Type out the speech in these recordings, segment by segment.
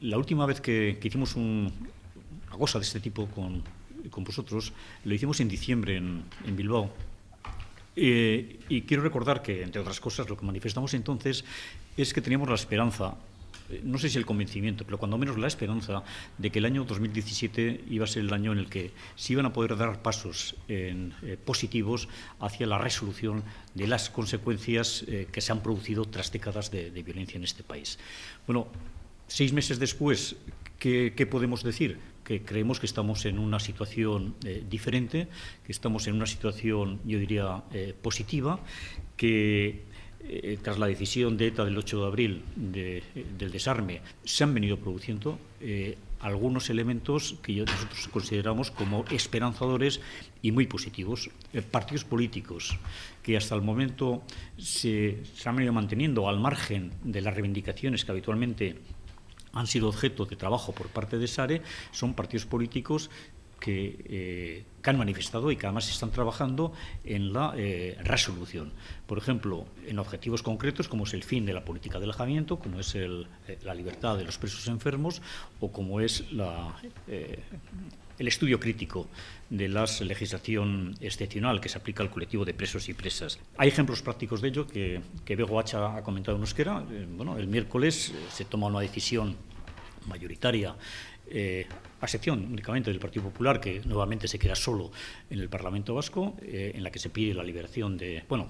La última vez que, hicimos una cosa de este tipo con, vosotros, lo hicimos en diciembre en, Bilbao. Eh, y quiero recordar que, entre otras cosas, lo que manifestamos entonces es que teníamos la esperanza no sé si el convencimiento, pero cuando menos la esperanza de que el año 2017 iba a ser el año en el que se iban a poder dar pasos eh, positivos hacia la resolución de las consecuencias eh, que se han producido tras décadas de, violencia en este país. Bueno, seis meses después, ¿qué, podemos decir? que creemos que estamos en una situación eh, diferente, que estamos en una situación, yo diría, positiva, que eh, tras la decisión de ETA del 8 de abril del desarme, se han venido produciendo eh, algunos elementos que nosotros consideramos como esperanzadores y muy positivos. Eh, partidos políticos que hasta el momento se han venido manteniendo al margen de las reivindicaciones que habitualmente han sido objeto de trabajo por parte de SARE, son partidos políticos eh, que, han manifestado y que además están trabajando en la eh, resolución. Por ejemplo, en objetivos concretos como es el fin de la política del alojamiento, como es eh, la libertad de los presos enfermos o como es el estudio crítico de la legislación excepcional que se aplica al colectivo de presos y presas. Hay ejemplos prácticos de ello que, que Bego Hacha ha comentado en euskera. bueno, el miércoles se toma una decisión mayoritaria eh, a excepción únicamente del Partido Popular, que nuevamente se queda solo en el Parlamento Vasco, eh, en la que se pide la liberación de, bueno,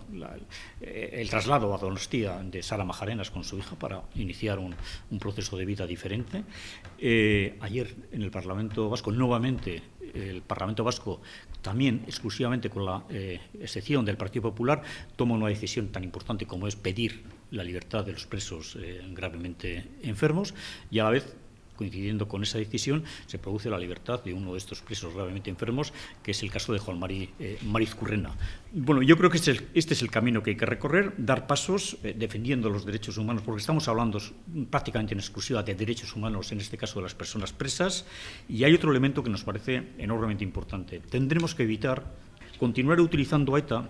eh, el traslado a Donostia de Sara Majarenas con su hija para iniciar un, proceso de vida diferente. ayer en el Parlamento Vasco, nuevamente, el Parlamento Vasco, también exclusivamente con la excepción del Partido Popular, toma una decisión tan importante como es pedir la libertad de los presos gravemente enfermos y a la vez coincidiendo con esa decisión, se produce la libertad de uno de estos presos gravemente enfermos, que es el caso de Juan Mari, eh, Mariz Currena. Bueno, yo creo que este es, el, este es, el, camino que hay que recorrer, dar pasos eh, defendiendo los derechos humanos, porque estamos hablando prácticamente en exclusiva de derechos humanos, en este caso de las personas presas, y hay otro elemento que nos parece enormemente importante. Tendremos que evitar continuar utilizando a ETA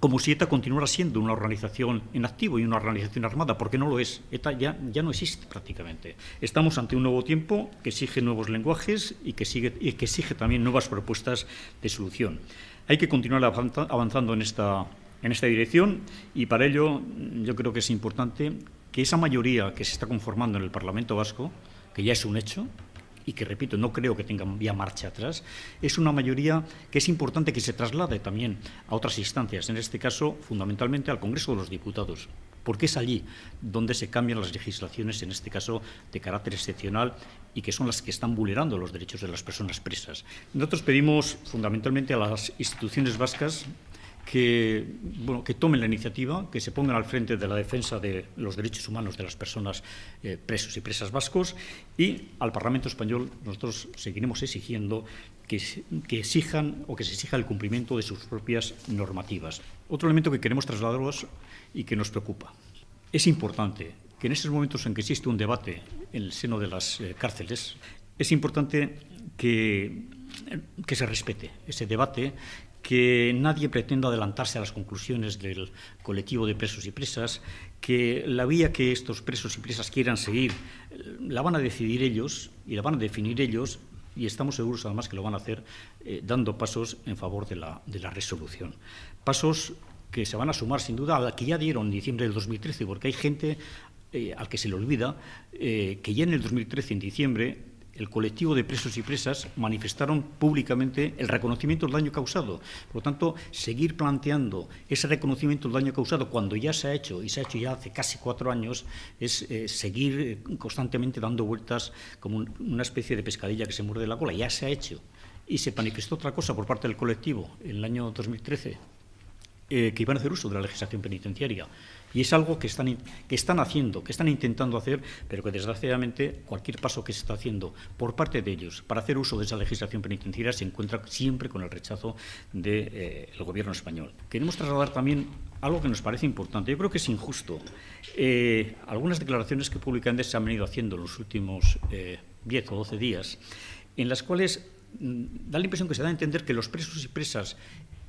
como si ETA continuara siendo una organización en activo y una organización armada, porque no lo es. ETA ya, ya no existe prácticamente. Estamos ante un nuevo tiempo que exige nuevos lenguajes y que, y que exige también nuevas propuestas de solución. Hay que continuar avanzando en esta, en esta dirección y para ello yo creo que es importante que esa mayoría que se está conformando en el Parlamento Vasco, que ya es un hecho, y que, repito, no creo que tengan vía marcha atrás, es una mayoría que es importante que se traslade también a otras instancias, en este caso, fundamentalmente al Congreso de los Diputados, porque es allí donde se cambian las legislaciones, en este caso de carácter excepcional, y que son las que están vulnerando los derechos de las personas presas. Nosotros pedimos fundamentalmente a las instituciones vascas que, tomen la iniciativa, que se pongan al frente de la defensa de los derechos humanos de las personas eh, presos y presas vascos y al Parlamento español nosotros seguiremos exigiendo que, que, exijan o que se exija el cumplimiento de sus propias normativas. Otro elemento que queremos trasladaros y que nos preocupa. Es importante que en estos momentos en que existe un debate en el seno de las eh, cárceles, es importante que, que se respete ese debate, que nadie pretenda adelantarse a las conclusiones del colectivo de presos y presas, que la vía que estos presos y presas quieran seguir eh, la van a decidir ellos y la van a definir ellos y estamos seguros además que lo van a hacer eh, dando pasos en favor de la, de la resolución. Pasos que se van a sumar sin duda a la que ya dieron en diciembre del 2013, porque hay gente eh, al que se le olvida que ya en el 2013, en diciembre, el colectivo de presos y presas manifestaron públicamente el reconocimiento del daño causado. Por lo tanto, seguir planteando ese reconocimiento del daño causado cuando ya se ha hecho, y se ha hecho ya hace casi cuatro años, es eh, seguir eh, constantemente dando vueltas como una especie de pescadilla que se muerde la cola. Ya se ha hecho. Y se manifestó otra cosa por parte del colectivo en el año 2013, eh, que iban a hacer uso de la legislación penitenciaria. Y es algo que están, que están haciendo, que están intentando hacer, pero que desgraciadamente cualquier paso que se está haciendo por parte de ellos para hacer uso de esa legislación penitenciaria se encuentra siempre con el rechazo del eh, Gobierno español. Queremos trasladar también algo que nos parece importante. Yo creo que es injusto. Eh, algunas declaraciones que públicamente se han venido haciendo en los últimos 10 eh, o 12 días, en las cuales mm, da la impresión que se da a entender que los presos y presas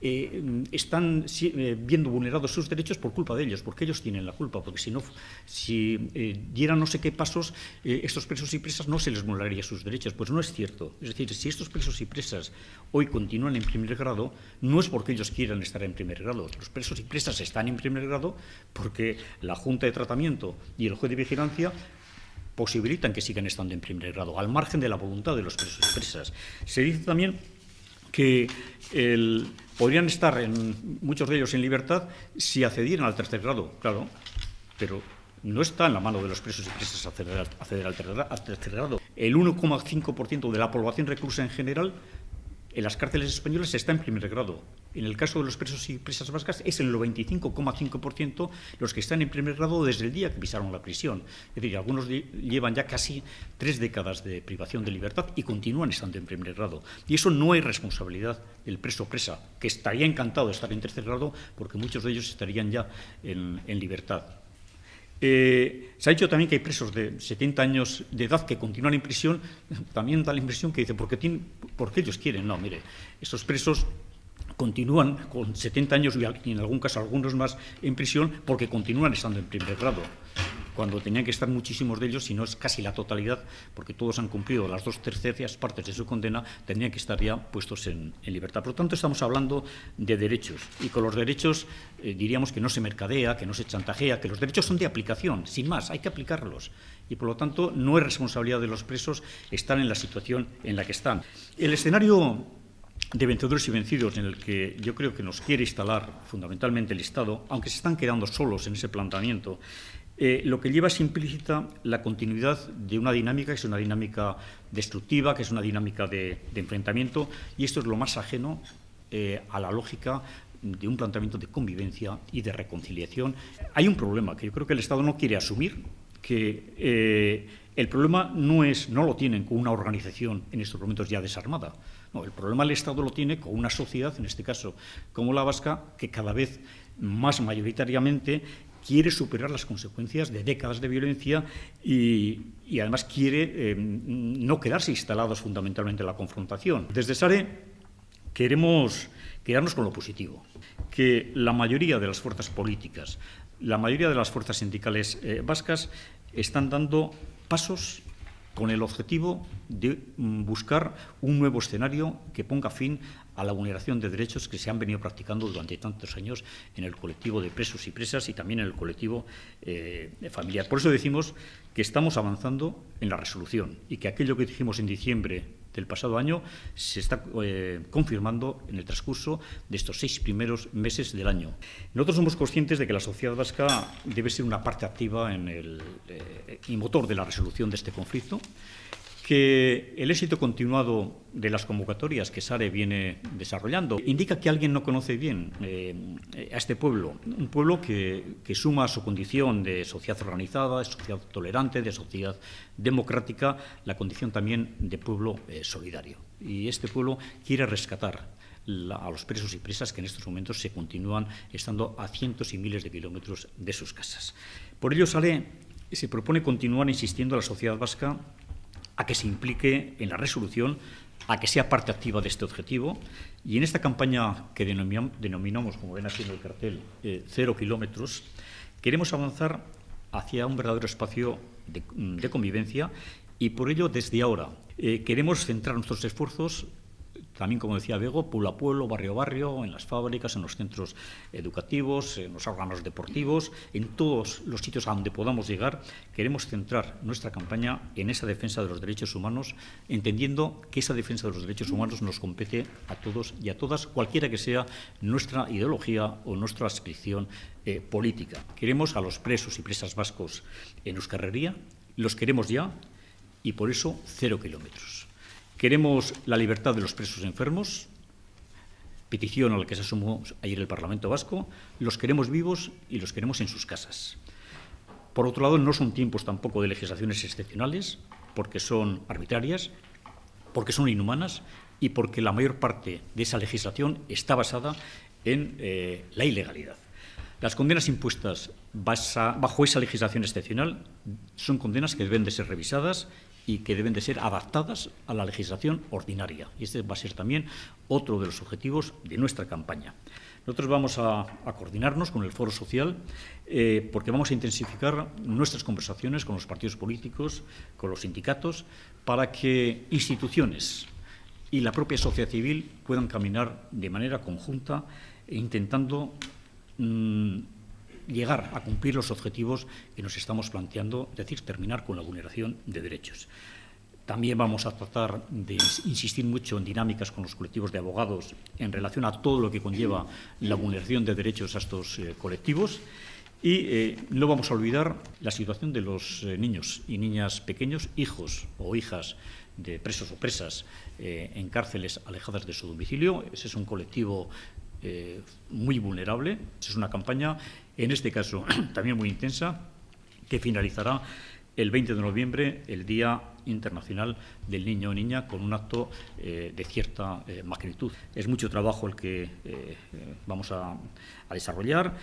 eh, están eh, viendo vulnerados sus derechos por culpa de ellos, porque ellos tienen la culpa, porque si no, si eh, dieran no sé qué pasos, estos presos y presas no se les vulneraría sus derechos. Pues no es cierto. Es decir, si estos presos y presas hoy continúan en primer grado, no es porque ellos quieran estar en primer grado. Los presos y presas están en primer grado porque la Junta de Tratamiento y el juez de vigilancia posibilitan que sigan estando en primer grado, al margen de la voluntad de los presos y presas. Se dice también que podrían estar en, muchos de ellos en libertad si accedieran al tercer grado, claro, pero no está en la mano de los presos y presas acceder, acceder al, tercer grado. El 1,5% de la población reclusa en general en las cárceles españolas está en primer grado. En el caso de los presos y presas vascas es el 95,5% los que están en primer grado desde el día que pisaron la prisión. Es decir, algunos llevan ya casi tres décadas de privación de libertad y continúan estando en primer grado. Y eso no es responsabilidad del preso presa, que estaría encantado de estar en tercer grado porque muchos de ellos estarían ya en, libertad. Eh, se ha dicho también que hay presos de 70 años de edad que continúan en prisión. También da la impresión que dice, ¿por qué, porque ellos quieren? No, mire, estos presos continúan con 70 años y en algún caso algunos más en prisión porque continúan estando en primer grado cuando tenían que estar muchísimos de ellos, si no es casi la totalidad, porque todos han cumplido las dos terceras partes de su condena, tendrían que estar ya puestos en, libertad. Por lo tanto, estamos hablando de derechos, y con los derechos eh, diríamos que no se mercadea, que no se chantajea, que los derechos son de aplicación, sin más, hay que aplicarlos. Y por lo tanto, no es responsabilidad de los presos estar en la situación en la que están. El escenario de vencedores y vencidos en el que yo creo que nos quiere instalar fundamentalmente el Estado, aunque se están quedando solos en ese planteamiento, eh, lo que lleva es implícita la continuidad de una dinámica que es una dinámica destructiva, que es una dinámica de, enfrentamiento, y esto es lo más ajeno eh, a la lógica de un planteamiento de convivencia y de reconciliación. Hay un problema que yo creo que el Estado no quiere asumir, que eh, el problema no, es, no lo tienen con una organización en estos momentos ya desarmada. El problema el Estado lo tiene con una sociedad, en este caso como la vasca, que cada vez más mayoritariamente quiere superar las consecuencias de décadas de violencia y, además quiere eh, no quedarse instalados fundamentalmente en la confrontación. Desde SARE queremos quedarnos con lo positivo, que la mayoría de las fuerzas políticas, la mayoría de las fuerzas sindicales eh, vascas están dando pasos con el objetivo de mm, buscar un nuevo escenario que ponga fin a la vulneración de derechos que se han venido practicando durante tantos años en el colectivo de presos y presas y también en el colectivo eh, familiar. Por eso decimos que estamos avanzando en la resolución y que aquello que dijimos en diciembre del pasado año se está eh, confirmando en el transcurso de estos seis primeros meses del año. Nosotros somos conscientes de que la sociedad vasca debe ser una parte activa eh, y motor de la resolución de este conflicto que el éxito continuado de las convocatorias que SARE viene desarrollando indica que alguien no conoce bien eh, a este pueblo, un pueblo que, suma a su condición de sociedad organizada, de sociedad tolerante, de sociedad democrática, la condición también de pueblo eh, solidario. Y este pueblo quiere rescatar a los presos y presas que en estos momentos se continúan estando a cientos y miles de kilómetros de sus casas. Por ello, SARE se propone continuar insistiendo a la sociedad vasca a que se implique en la resolución, a que sea parte activa de este objetivo. Y en esta campaña que denominamos, como ven aquí en el cartel, eh, cero kilómetros, queremos avanzar hacia un verdadero espacio de, convivencia y por ello desde ahora eh, queremos centrar nuestros esfuerzos también, como decía Bego, pueblo a pueblo, barrio a barrio, en las fábricas, en los centros educativos, en los órganos deportivos, en todos los sitios a donde podamos llegar, queremos centrar nuestra campaña en esa defensa de los derechos humanos, entendiendo que esa defensa de los derechos humanos nos compete a todos y a todas, cualquiera que sea nuestra ideología o nuestra adscripción eh, política. Queremos a los presos y presas vascos en Euskarrería, los queremos ya, y por eso cero kilómetros. Queremos la libertad de los presos enfermos, petición a la que se asumó ayer el Parlamento Vasco, los queremos vivos y los queremos en sus casas. Por otro lado, no son tiempos tampoco de legislaciones excepcionales, porque son arbitrarias, porque son inhumanas y porque la mayor parte de esa legislación está basada en eh, la ilegalidad. Las condenas impuestas bajo esa legislación excepcional son condenas que deben de ser revisadas y que deben de ser adaptadas a la legislación ordinaria. Y este va a ser también otro de los objetivos de nuestra campaña. Nosotros vamos a, coordinarnos con el Foro Social eh, porque vamos a intensificar nuestras conversaciones con los partidos políticos, con los sindicatos, para que instituciones y la propia sociedad civil puedan caminar de manera conjunta intentando mm, llegar a cumplir los objetivos que nos estamos planteando, es decir, terminar con la vulneración de derechos. También vamos a tratar de insistir mucho en dinámicas con los colectivos de abogados en relación a todo lo que conlleva la vulneración de derechos a estos eh, colectivos. Y eh, no vamos a olvidar la situación de los eh, niños y niñas pequeños, hijos o hijas de presos o presas en cárceles alejadas de su domicilio. Ese es un colectivo muy vulnerable. Es una campaña, en este caso, también muy intensa, que finalizará el 20 de noviembre, el Día Internacional del Niño o Niña, con un acto eh, de cierta eh, magnitud. Es mucho trabajo el que eh, vamos a, desarrollar.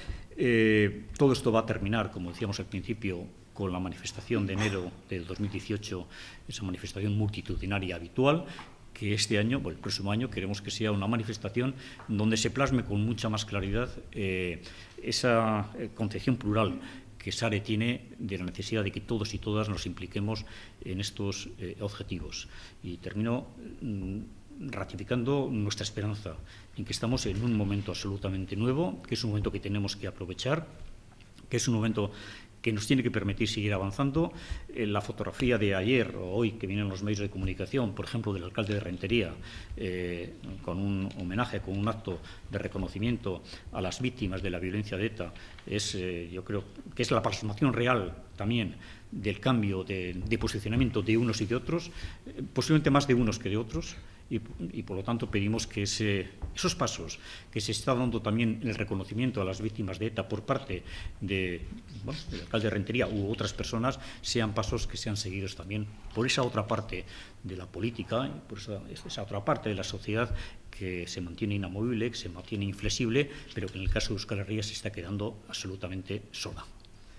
todo esto va a terminar, como decíamos al principio, con la manifestación de enero del 2018, esa manifestación multitudinaria habitual, que este año, el próximo año, queremos que sea una manifestación donde se plasme con mucha más claridad esa concepción plural que SARE tiene de la necesidad de que todos y todas nos impliquemos en estos eh, objetivos. Y termino mm, ratificando nuestra esperanza en que estamos en un momento absolutamente nuevo, que es un momento que tenemos que aprovechar, que es un momento que nos tiene que permitir seguir avanzando. Eh, la fotografía de ayer o hoy que vienen los medios de comunicación, por ejemplo, del alcalde de Rentería, eh, con un homenaje, con un acto de reconocimiento a las víctimas de la violencia de ETA, es, eh, yo creo que es la plasmación real también del cambio de posicionamiento de unos y de otros, posiblemente más de unos que de otros y, por lo tanto pedimos que esos pasos que se está dando también en el reconocimiento a las víctimas de ETA por parte de, del alcalde de Rentería u otras personas sean pasos que sean seguidos también por esa otra parte de la política, por esa, esa otra parte de la sociedad que se mantiene inamovible, que se mantiene inflexible, pero que en el caso de Euskal Herria se está quedando absolutamente sola.